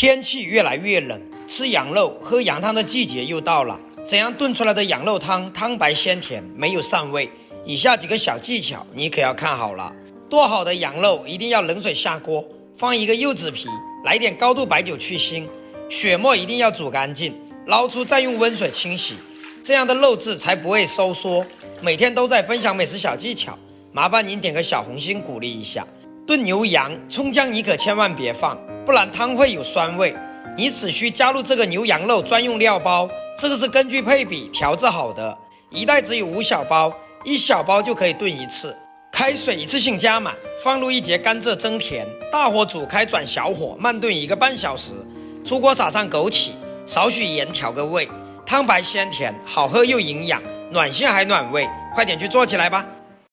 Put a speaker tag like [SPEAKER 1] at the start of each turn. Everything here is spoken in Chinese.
[SPEAKER 1] 天气越来越冷，吃羊肉、喝羊汤的季节又到了。怎样炖出来的羊肉汤汤白鲜甜，没有膻味？以下几个小技巧你可要看好了。剁好的羊肉一定要冷水下锅，放一个柚子皮，来点高度白酒去腥，血沫一定要煮干净，捞出再用温水清洗，这样的肉质才不会收缩。每天都在分享美食小技巧，麻烦您点个小红心鼓励一下。炖牛羊，葱姜你可千万别放。不然汤会有酸味，你只需加入这个牛羊肉专用料包，这个是根据配比调制好的，一袋只有五小包，一小包就可以炖一次。开水一次性加满，放入一节甘蔗增甜，大火煮开转小火慢炖一个半小时。出锅撒上枸杞，少许盐调个味，汤白鲜甜，好喝又营养，暖心还暖胃，快点去做起来吧。